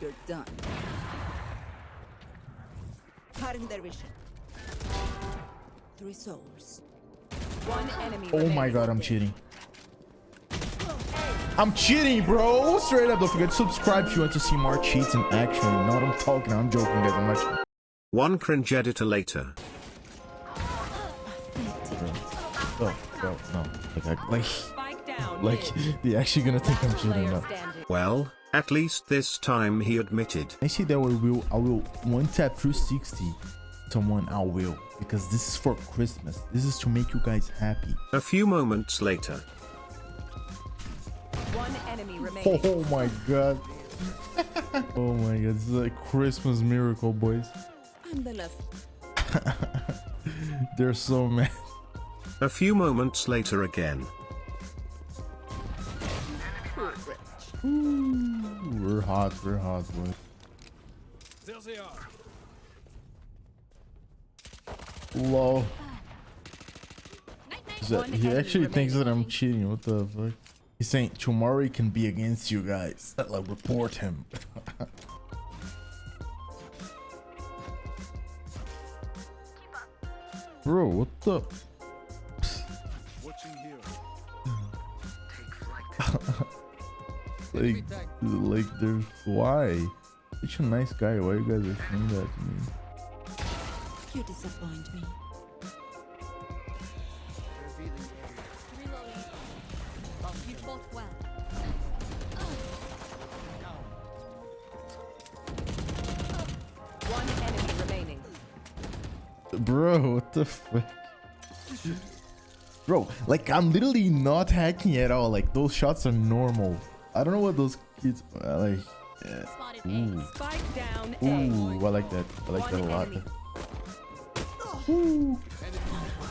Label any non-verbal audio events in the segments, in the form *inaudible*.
You're done. Cutting their vision. Three souls. One enemy. Oh my god, I'm cheating. I'm cheating, bro. Straight up. Don't forget to subscribe if you want to see more cheats in action. Not I'm talking. I'm joking, guys. I'm not. One cringe editor later. Oh, bro, no. Like, I, like, Spike down. like, mid. they actually gonna think I'm cheating player now. Well, at least this time he admitted. I see that we will. I will one tap 360 someone. I will because this is for Christmas. This is to make you guys happy. A few moments later. One enemy remaining. *laughs* Oh my god. *laughs* oh my god. This is a Christmas miracle, boys. I'm the left. They're so mad. A few moments later again. Ooh, we're hot. We're hot, boys. There they are. Lol. Is that- he actually thinks that I'm cheating. What the fuck? He's saying tomorrow he can be against you guys. *laughs* Like report him. Bro, what the? Watching here. *laughs* Like, like, there's why? Such a nice guy. Why you guys are saying that to me? You disappoint me. Reloading. You fought well. One enemy remaining. Bro, what the fuck? Bro, like I'm literally not hacking at all. Like those shots are normal. I don't know what those kids uh, like. Yeah. Ooh, Spike down ooh, I like that. I like that a lot. enemy. Ooh.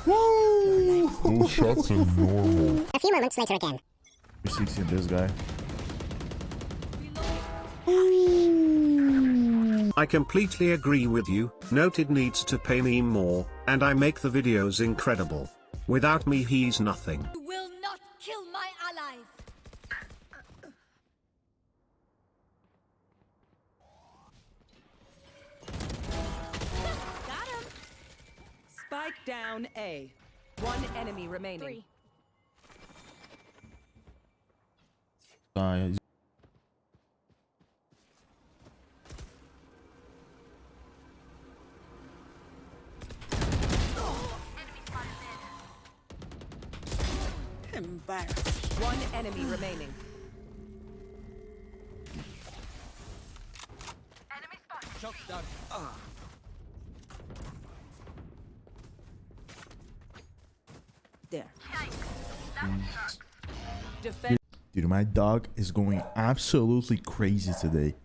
Woo! Those shots are normal. A few moments later again. 360 on this guy. I completely agree with you, Noted needs to pay me more, and I make the videos incredible. Without me he's nothing. Spike down A. One enemy remaining. Three. Uh, Embarrassed. One enemy remaining. Defend. dude, my dog is going absolutely crazy today.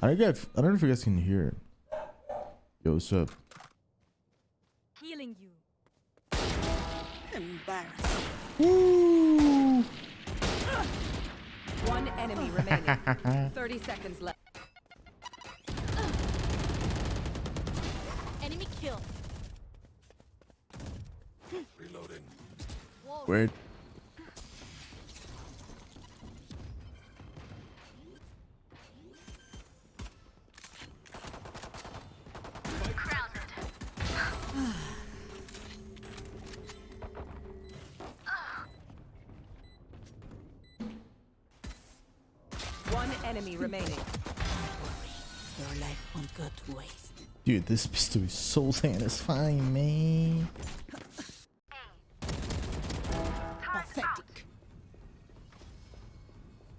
I don't get. I don't know if you guys can hear it. Yo, what's up? Healing you. Embarrassed. Woo! One enemy remaining. *laughs* 30 seconds left. Enemy kill. Reloading. Whoa. One enemy remaining. Your life won't go to waste. Dude, this pistol is so satisfying, man. Pathetic.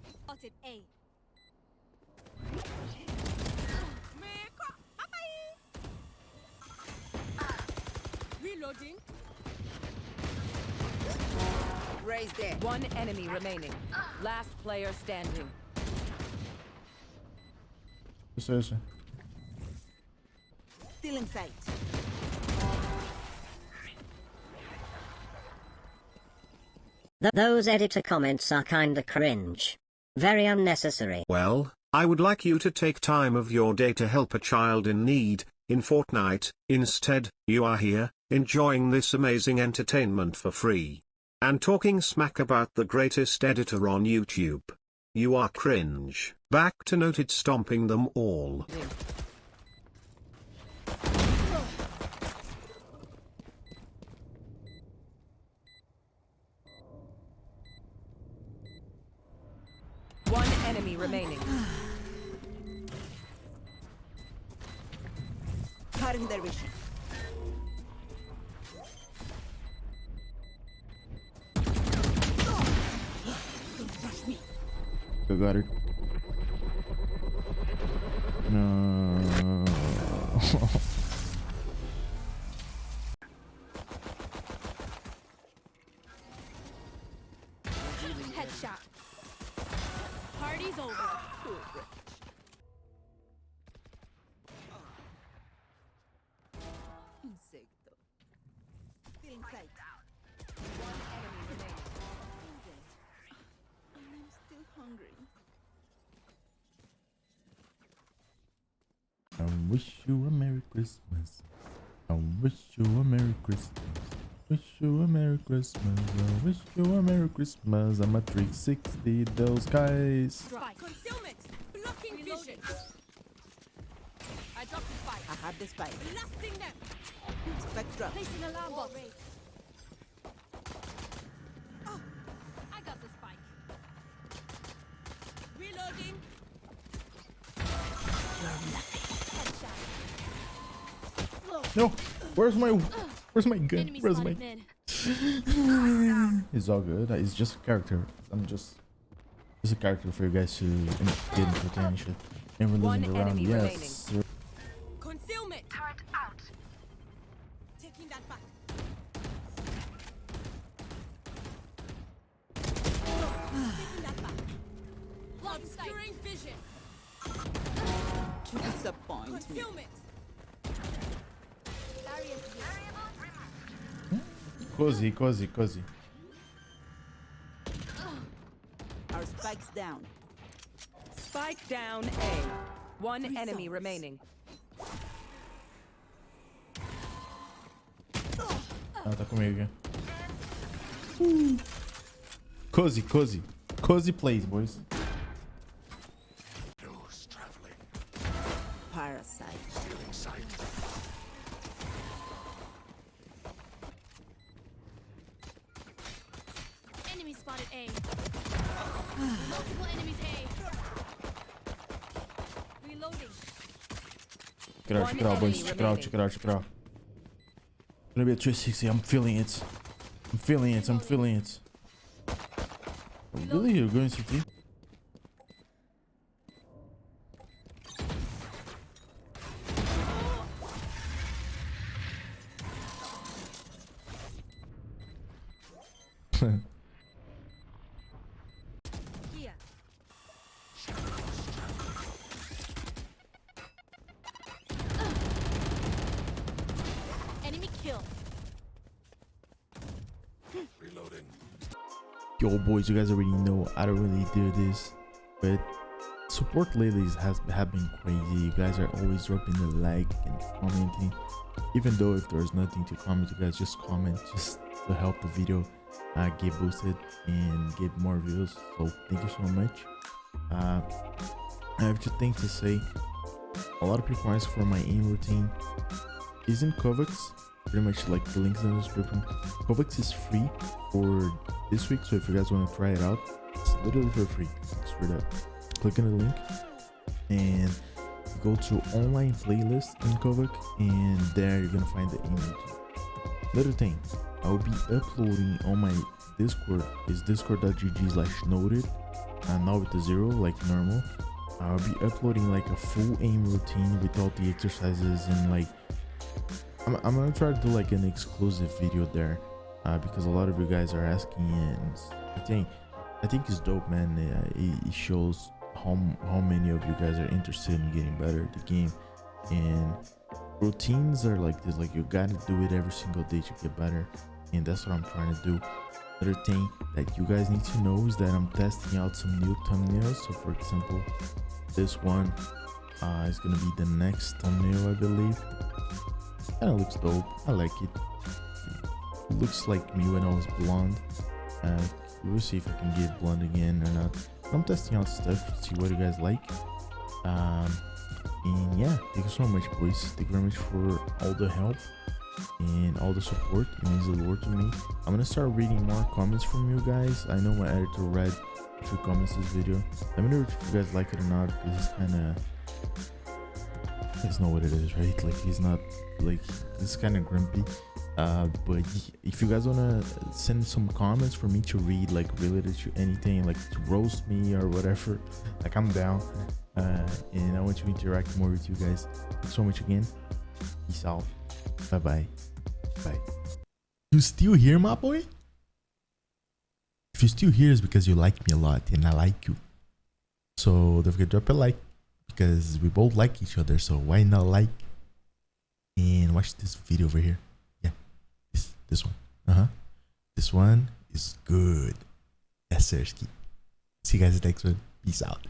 Spotted Reloading. Raise there. One enemy remaining. Last player standing. What's this? Still in sight. Th- those editor comments are kinda cringe. Very unnecessary. Well, I would like you to take time of your day to help a child in need, in Fortnite, instead, you are here, enjoying this amazing entertainment for free. And talking smack about the greatest editor on YouTube. You are cringe. Back to noted stomping them all. One enemy remaining. *sighs* Cutting their I. No. Headshot. Party's over. Wish you a Merry Christmas. I wish you a Merry Christmas. Wish you a Merry Christmas. I wish you a Merry Christmas. I'm a 360 those guys. Spike. Concealment! Blocking Reloading. vision! I dropped the spike. I have the spike. Blasting them. Spectra. Placing alarm bot. No, where's my where's my gun? Enemy Where's my? *laughs* It's all good. Uh, it's just a character. I'm just just a character for you guys to get entertained and shit. And we're losing around. enemy Yes. remaining. Cozy, cozy, cozy. Our spike's down. Spike down A. One enemy remaining. Ah, tá comigo aqui. Cozy, cozy. Cozy plays, boys. Check it out, check it out. Gonna be a 360. I'm feeling it. I'm feeling it. I'm feeling it. Really? You're going CT? Here. *laughs* Yo, boys, you guys already know I don't really do this, but support lately has have been crazy. You guys are always dropping a like and commenting, even though if there's nothing to comment, you guys just comment just to help the video uh, get boosted and get more views. So thank you so much. Uh, I have two things to say. A lot of people ask for my aim routine. Isn't KovaaK's pretty much like the links in the description? KovaaK's is free for this week, so if you guys want to try it out, it's literally for free. Straight up. Click on the link and go to online playlist in KovaaK, and there you're gonna find the routine. Little thing, I will be uploading on my Discord is discord.gg slash noted and now with the zero like normal. I'll be uploading like a full aim routine with all the exercises and like I'm, I'm gonna try to do like an exclusive video there uh, because a lot of you guys are asking and I think I think it's dope man. Uh, it, it shows how how many of you guys are interested in getting better at the game. And routines are like this like you gotta do it every single day to get better. And that's what i'm trying to do. Other thing that you guys need to know is that i'm testing out some new thumbnails. So for example this one uh, is gonna be the next thumbnail i believe kind of looks dope i like it looks like me when i was blonde uh, we'll see if i can get blonde again or not I'm testing out stuff, to see what you guys like. Um, and yeah, thank you so much, boys. Thank you very much for all the help and all the support. It means a lot to me. I'm gonna start reading more comments from you guys. I know my editor read a few comments this video. Let me know if you guys like it or not. This is kind of it's not what it is, right? Like he's not like this kind of grumpy. Uh, but if you guys wanna send some comments for me to read, like related to anything, like to roast me or whatever, *laughs* like I'm down. Uh, and I want to interact more with you guys. Thanks so much again. Peace out. Bye bye. Bye. You still here, my boy? If you're still here, it's because you like me a lot and I like you. So don't forget to drop a like because we both like each other. So why not like and watch this video over here? Yeah, this this one. Uh huh. This one is good. Yes, sir. See you guys next one. Peace out.